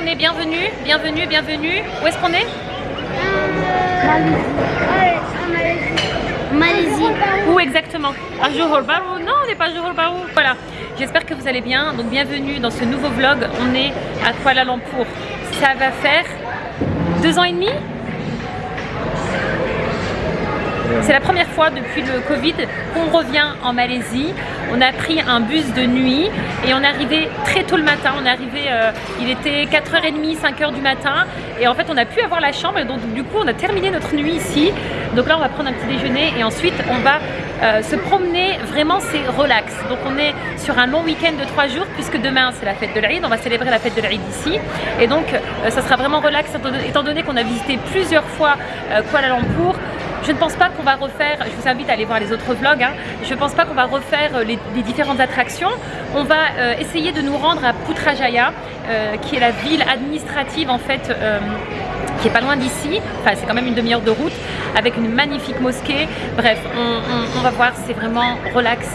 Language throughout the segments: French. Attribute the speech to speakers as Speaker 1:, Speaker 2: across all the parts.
Speaker 1: qu'on est Bienvenue, bienvenue, bienvenue. Où est-ce qu'on est,
Speaker 2: Malaisie.
Speaker 1: Où exactement À Johor Bahru Non, on n'est pas à Johor Bahru. Voilà. J'espère que vous allez bien. Donc bienvenue dans ce nouveau vlog. On est à Kuala Lumpur. Ça va faire deux ans et demi c'est la première fois depuis le Covid qu'on revient en Malaisie. On a pris un bus de nuit et on est arrivé très tôt le matin. On est arrivé, euh, il était 4h30, 5h du matin et en fait on a pu avoir la chambre donc du coup on a terminé notre nuit ici. Donc là on va prendre un petit déjeuner et ensuite on va euh, se promener, vraiment c'est relax. Donc on est sur un long week-end de trois jours puisque demain c'est la fête de l'Aïd, on va célébrer la fête de l'Aïd ici et donc euh, ça sera vraiment relax étant donné qu'on a visité plusieurs fois Kuala Lumpur je ne pense pas qu'on va refaire, je vous invite à aller voir les autres vlogs, hein. je ne pense pas qu'on va refaire euh, les, différentes attractions. On va euh, essayer de nous rendre à Putrajaya, euh, qui est la ville administrative en fait qui est pas loin d'ici, enfin c'est quand même une demi-heure de route, avec une magnifique mosquée. Bref, on, va voir, c'est vraiment relax.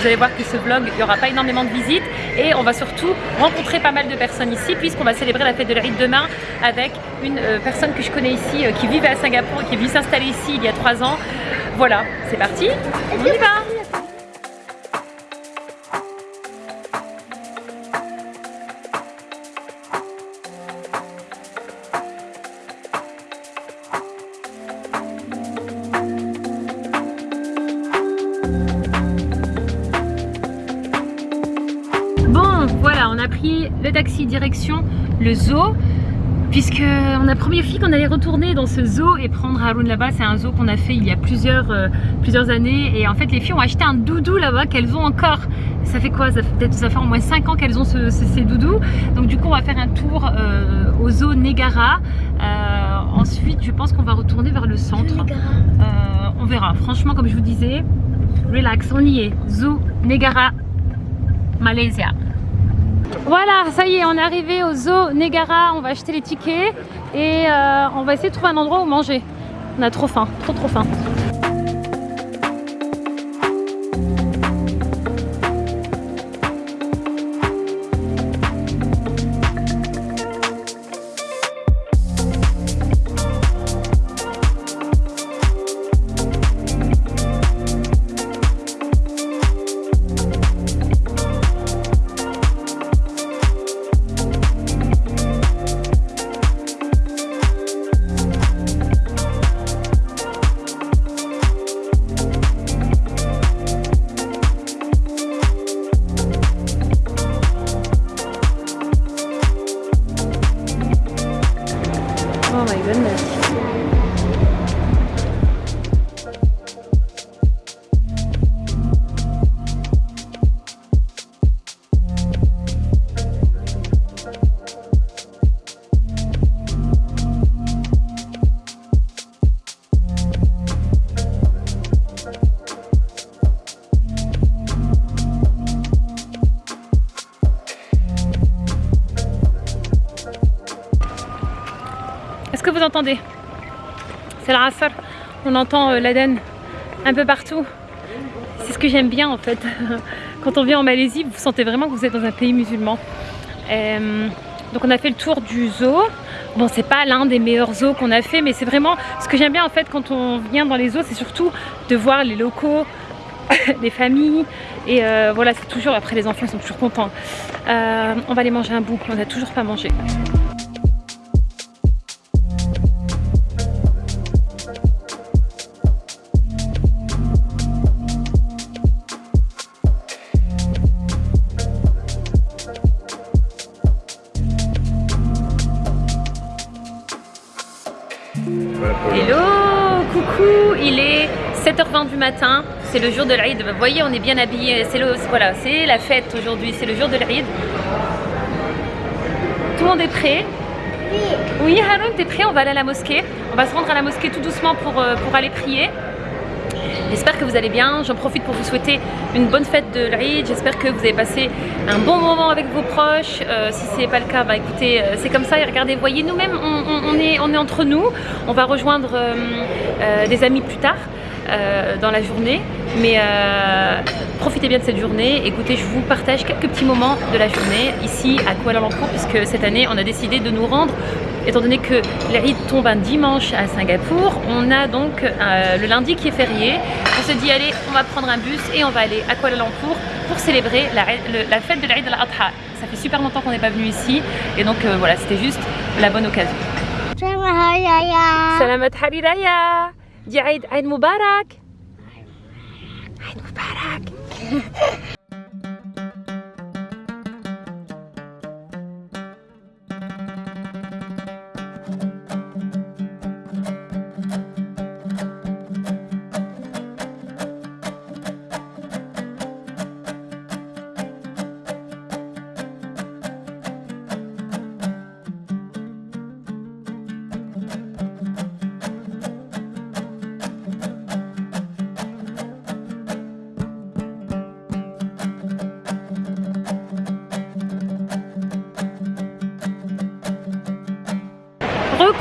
Speaker 1: Vous allez voir que ce vlog, il n'y aura pas énormément de visites et on va surtout rencontrer pas mal de personnes ici puisqu'on va célébrer la fête de l'Aïd demain avec une euh, personne que je connais ici euh, qui vivait à Singapour et qui est venue s'installer ici il y a trois ans. Voilà, c'est parti, on y va le taxi direction le zoo puisque on a promis aux filles qu'on allait retourner dans ce zoo et prendre Haroun là-bas. C'est un zoo qu'on a fait il y a plusieurs, euh, plusieurs années et en fait les filles ont acheté un doudou là-bas qu'elles ont encore. Ça fait quoi? Ça fait peut-être ça fait au moins 5 ans qu'elles ont ces doudous. Donc du coup on va faire un tour euh, au zoo Negara. Euh, ensuite je pense qu'on va retourner vers le centre. on verra. Franchement comme je vous disais, relax, on y est. Zoo Negara, Malaysia. Voilà, ça y est, on est arrivé au zoo Negara, on va acheter les tickets et euh, on va essayer de trouver un endroit où manger. On a trop faim, trop trop faim. Entendez C'est la Rassar. On entend euh, l'Aden un peu partout. C'est ce que j'aime bien en fait. Quand on vient en Malaisie, vous sentez vraiment que vous êtes dans un pays musulman. Euh, donc on a fait le tour du zoo. Bon, c'est pas l'un des meilleurs zoos qu'on a fait, mais c'est vraiment ce que j'aime bien en fait quand on vient dans les zoos, c'est surtout de voir les locaux, les familles. Et euh, voilà, c'est toujours, après les enfants ils sont toujours contents. on va aller manger un bout, on n'a toujours pas mangé. 7h20 du matin, c'est le jour de l'Aïd. Vous voyez, on est bien habillé, c'est voilà, la fête aujourd'hui, c'est le jour de l'Aïd. Tout le monde est prêt? Oui. Oui, Haroun, t'es prêt? On va aller à la mosquée. On va se rendre à la mosquée tout doucement pour, euh, pour aller prier. J'espère que vous allez bien, j'en profite pour vous souhaiter une bonne fête de l'Aïd, j'espère que vous avez passé un bon moment avec vos proches, euh, si ce n'est pas le cas, bah écoutez, euh, c'est comme ça et regardez, voyez, nous-mêmes on, est, on est entre nous, on va rejoindre des amis plus tard, euh, dans la journée. Mais euh, profitez bien de cette journée. Écoutez, je vous partage quelques petits moments de la journée ici à Kuala Lumpur puisque cette année on a décidé de nous rendre étant donné que l'Aïd tombe un dimanche à Singapour, on a donc euh, le lundi qui est férié. On se dit allez, on va prendre un bus et on va aller à Kuala Lumpur pour célébrer la, la fête de l'Aïd al-Adha. Ça fait super longtemps qu'on n'est pas venu ici et donc euh, voilà, c'était juste la bonne occasion. Salamat دي عيد عيد مبارك. عيد مبارك.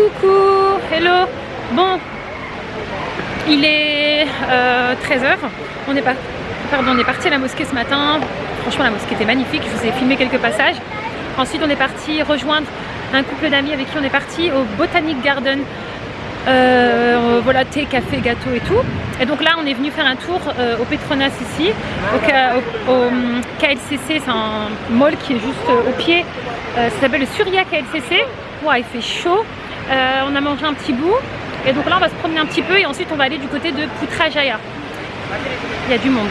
Speaker 1: Recoucou, hello. Bon, il est 13h. Euh, on est pardon, on est parti à la mosquée ce matin. Franchement, la mosquée était magnifique. Je vous ai filmé quelques passages. Ensuite, on est parti rejoindre un couple d'amis avec qui on est parti au Botanic Garden. Euh, voilà, thé, café, gâteau et tout. Et donc là, on est venu faire un tour euh, au Petronas ici, au, au, KLCC. C'est un mall qui est juste au pied. ça s'appelle le Surya KLCC. Wow, il fait chaud. Euh, on a mangé un petit bout. Et donc là, on va se promener un petit peu et ensuite on va aller du côté de Putrajaya. Il y a du monde.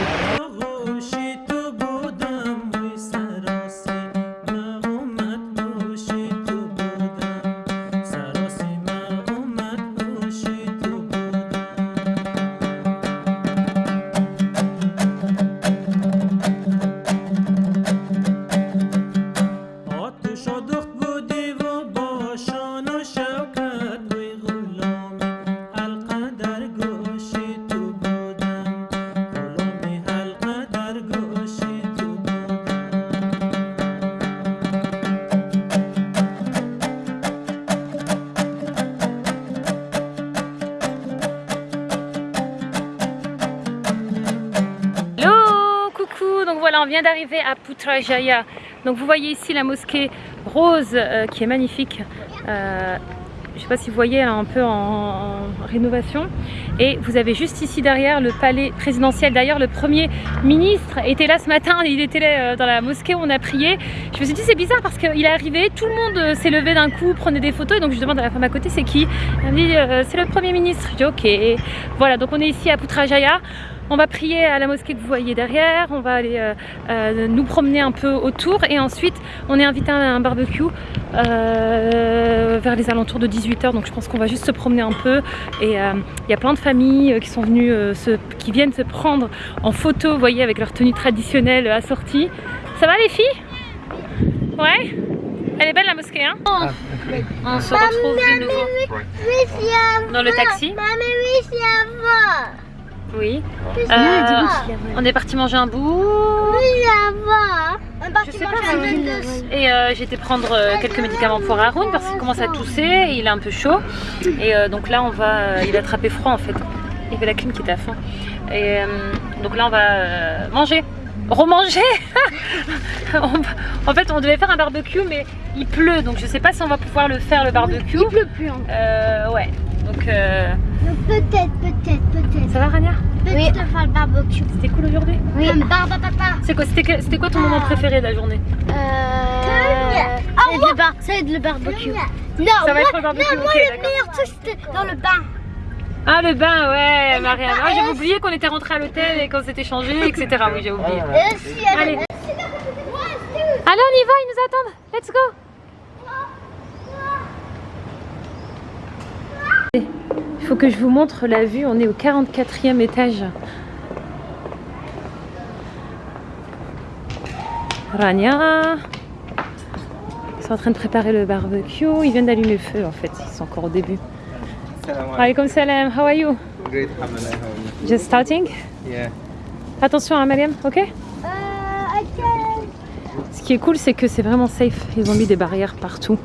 Speaker 1: Vient d'arriver à Putrajaya. Donc vous voyez ici la mosquée rose euh, qui est magnifique. Euh, je ne sais pas si vous voyez, elle est un peu en, rénovation. Et vous avez juste ici derrière le palais présidentiel. D'ailleurs, le premier ministre était là ce matin. Il était là euh, dans la mosquée où on a prié. Je me suis dit, c'est bizarre parce qu'il est arrivé, tout le monde s'est levé d'un coup, prenait des photos. Et donc, je demande à la femme à côté, c'est qui? Elle me dit, c'est le premier ministre. Je dis, ok. Voilà, donc on est ici à Putrajaya. On va prier à la mosquée que vous voyez derrière, on va aller euh, euh, nous promener un peu autour et ensuite on est invité à un barbecue euh, vers les alentours de 18h donc je pense qu'on va juste se promener un peu et il y a plein de familles qui sont venues, qui viennent se prendre en photo, vous voyez, avec leur tenue traditionnelle assortie. Ça va les filles? Ouais? Elle est belle la mosquée hein? On se retrouve de nouveau. dans le taxi. Oui. Euh, on est parti manger un bout. Je sais pas, et euh, j'ai été prendre euh, quelques médicaments pour Haroun parce qu'il commence à tousser et il est un peu chaud. Et donc là, on va, il a attrapé froid en fait. Il y avait la clim qui était à fond. Et donc là, on va manger. Remanger En fait, on devait faire un barbecue, mais il pleut, donc je sais pas si on va pouvoir le faire le barbecue.
Speaker 2: Il pleut plus. Hein.
Speaker 1: ouais. Donc.
Speaker 2: Peut-être, peut-être, peut-être.
Speaker 1: Ça va, Rania?
Speaker 2: Oui. de faire le barbecue.
Speaker 1: C'était cool aujourd'hui?
Speaker 2: Oui. Papa.
Speaker 1: C'est quoi, c'était quoi ton moment préféré de la journée?
Speaker 2: Euh... Ah, moi... bar... Ça va être le barbecue. Non,
Speaker 1: ça va être le barbecue.
Speaker 2: Non, moi
Speaker 1: okay,
Speaker 2: le meilleur truc c'était dans le bain.
Speaker 1: Ah le bain, ouais, Marianne. Ah, j'ai oublié qu'on était rentré à l'hôtel et qu'on s'était changé, etc. Oui, j'ai oublié.
Speaker 2: Euh,
Speaker 1: Allez. Allez, on y va, ils nous attendent. Let's go. Il faut que je vous montre la vue. On est au 44e étage. Rania. Ils sont en train de préparer le barbecue. Ils viennent d'allumer le feu en fait. Ils sont encore au début. Alaykoum salam. How are you?
Speaker 3: Great. How are you?
Speaker 1: Just starting?
Speaker 3: Yeah.
Speaker 1: Attention à Mariam, ok?
Speaker 2: Euh,
Speaker 1: Ce qui est cool, c'est que c'est vraiment safe. Ils ont mis des barrières partout.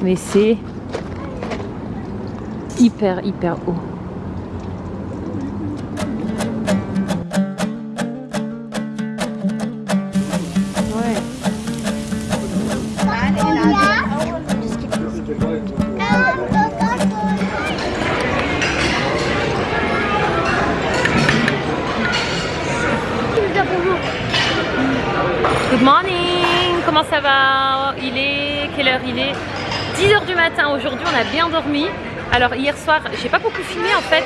Speaker 1: Mais c'est hyper, hyper haut. Good morning Comment ça va? Il est... Quelle heure il est? 10h du matin aujourd'hui, on a bien dormi. Alors hier soir, j'ai pas beaucoup filmé en fait.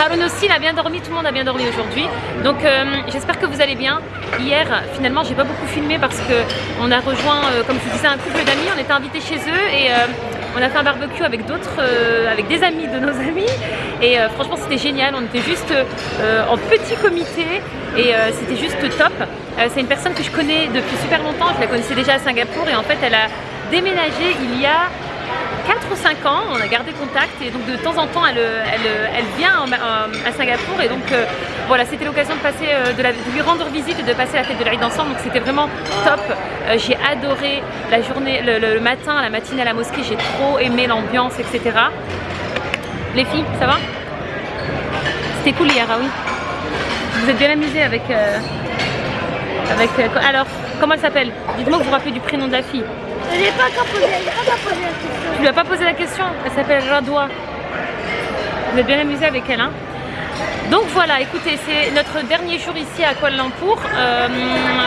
Speaker 1: Haroun aussi, il a bien dormi, tout le monde a bien dormi aujourd'hui. Donc euh, j'espère que vous allez bien. Hier, finalement, j'ai pas beaucoup filmé parce que on a rejoint, euh, comme je disais, un couple d'amis. On était invités chez eux et euh, on a fait un barbecue avec d'autres, avec des amis de nos amis. Et franchement, c'était génial. On était juste en petit comité et c'était juste top. C'est une personne que je connais depuis super longtemps. Je la connaissais déjà à Singapour et en fait, elle a déménagé il y a 4 ou 5 ans, on a gardé contact et donc de temps en temps elle, vient à Singapour et donc euh, voilà c'était l'occasion euh, de, lui rendre visite et de passer la fête de l'Aïd ensemble donc c'était vraiment top. Euh, j'ai adoré la journée, le, matin, la matinée à la mosquée, j'ai trop aimé l'ambiance etc. Les filles, ça va? C'était cool hier, ah oui Vous êtes bien amusés avec... avec alors, comment elle s'appelle? Dites-moi que vous vous rappelez du prénom de la fille.
Speaker 2: Pas encore pas la question.
Speaker 1: Tu lui as pas posé la question Elle s'appelle Radwa. Vous êtes bien amusé avec elle, hein donc voilà, écoutez, c'est notre dernier jour ici à Kuala Lumpur. Euh,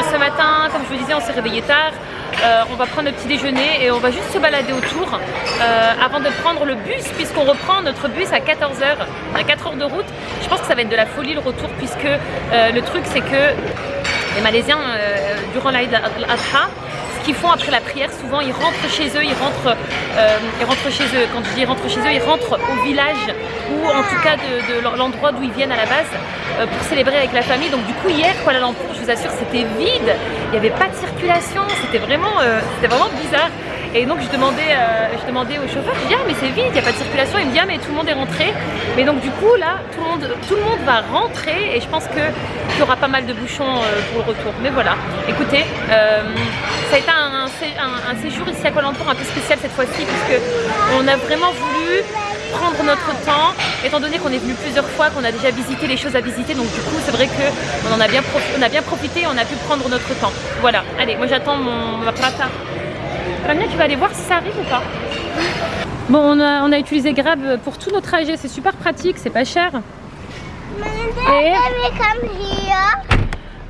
Speaker 1: ce matin, comme je vous disais, on s'est réveillé tard. Euh, on va prendre le petit déjeuner et on va juste se balader autour euh, avant de prendre le bus puisqu'on reprend notre bus à 14h, à 4 heures de route. Je pense que ça va être de la folie le retour puisque le truc c'est que les Malaisiens, durant l'Aïd al-Adha, qu'ils font après la prière, souvent ils rentrent chez eux, ils rentrent, euh, ils rentrent chez eux, quand je dis rentrent chez eux, ils rentrent au village ou en tout cas de, l'endroit d'où ils viennent à la base euh, pour célébrer avec la famille. Donc du coup hier, Kuala Lumpur, je vous assure, c'était vide, il n'y avait pas de circulation, c'était vraiment, euh, vraiment bizarre. Et donc je demandais, je demandais au chauffeur, je dis ah mais c'est vide, il n'y a pas de circulation. Il me dit ah mais tout le monde est rentré. Mais donc du coup là, tout le monde, tout le monde va rentrer et je pense qu'il y aura pas mal de bouchons pour le retour. Mais voilà, écoutez, ça a été un, séjour ici à Lumpur un peu spécial cette fois-ci puisque on a vraiment voulu prendre notre temps étant donné qu'on est venu plusieurs fois, qu'on a déjà visité les choses à visiter donc du coup c'est vrai qu'on a, bien on a bien profité on a pu prendre notre temps. Voilà, allez moi j'attends mon ma. Ramia tu vas aller voir si ça arrive ou pas Bon on a, on utilisé Grab pour tout notre trajet, c'est super pratique, c'est pas cher.
Speaker 2: Et...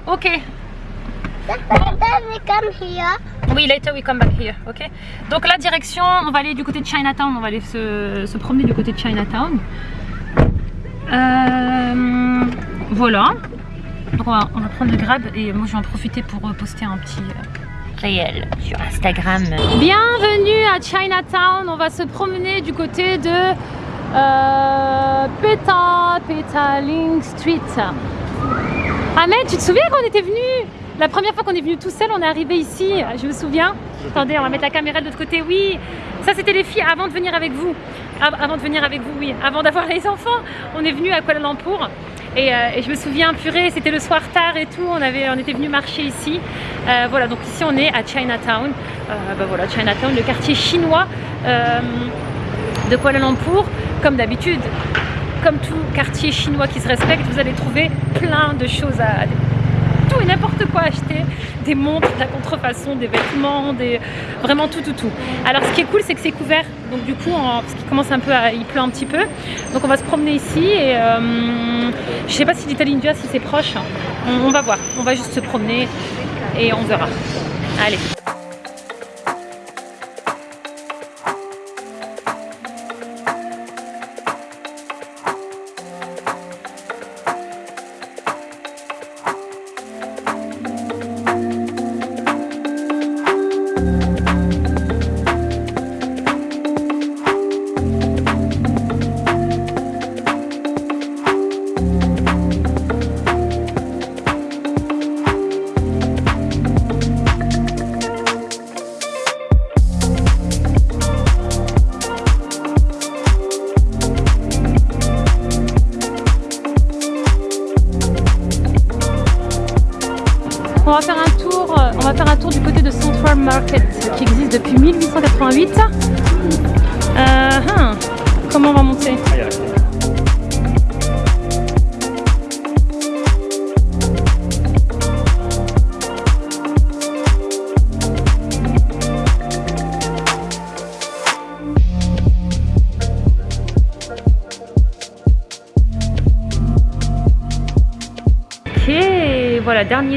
Speaker 1: Ok, oui, later we come back here, ok Donc la direction, on va aller du côté de Chinatown, on va aller se, promener du côté de Chinatown. Euh, voilà. Donc on va, prendre le grab et moi je vais en profiter pour poster un petit euh, sur Instagram. Bienvenue à Chinatown, on va se promener du côté de euh, Peta, Petaling Street. Ahmed, tu te souviens quand on était venu la première fois qu'on est venu tout seul, on est arrivé ici, je me souviens. Attendez, on va mettre la caméra de l'autre côté. Oui, ça c'était les filles avant de venir avec vous. Avant de venir avec vous, oui. Avant d'avoir les enfants, on est venu à Kuala Lumpur. Et, euh, je me souviens, purée, c'était le soir tard et tout, on, avait, on était venu marcher ici. Euh, voilà, donc ici on est à Chinatown. Euh, bah voilà, Chinatown, le quartier chinois de Kuala Lumpur. Comme d'habitude, comme tout quartier chinois qui se respecte, vous allez trouver plein de choses à, n'importe quoi acheter. Des montres, de la contrefaçon, des vêtements, des... vraiment tout, tout, tout. Alors ce qui est cool, c'est que c'est couvert. Donc du coup, parce qu'il commence un peu à... Il pleut un petit peu. Donc on va se promener ici et euh... je sais pas si l'Italie India, si c'est proche. on va voir. On va juste se promener et on verra. Allez.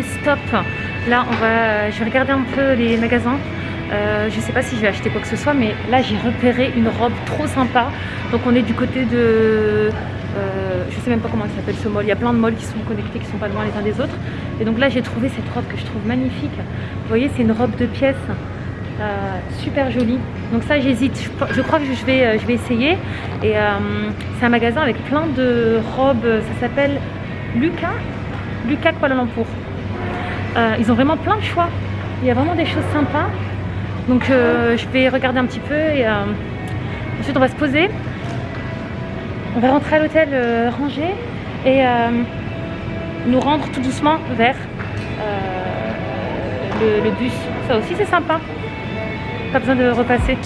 Speaker 1: Stop. Là, on va, je vais regarder un peu les magasins. Euh, je sais pas si je vais acheter quoi que ce soit, mais là j'ai repéré une robe trop sympa. Donc on est du côté de... Euh, je sais même pas comment il s'appelle ce mall. Il y a plein de malls qui sont connectés, qui sont pas loin les uns des autres. Et donc là j'ai trouvé cette robe que je trouve magnifique. Vous voyez, c'est une robe de pièces. Euh, super jolie. Donc ça j'hésite. Je, crois que je vais, euh, je vais essayer. Et euh, c'est un magasin avec plein de robes. Ça s'appelle Lucas. Lucas Kuala Lumpur. Euh, ils ont vraiment plein de choix. Il y a vraiment des choses sympas. Donc euh, je vais regarder un petit peu et euh, ensuite on va se poser. On va rentrer à l'hôtel rangé et nous rendre tout doucement vers le bus. Ça aussi c'est sympa. Pas besoin de repasser.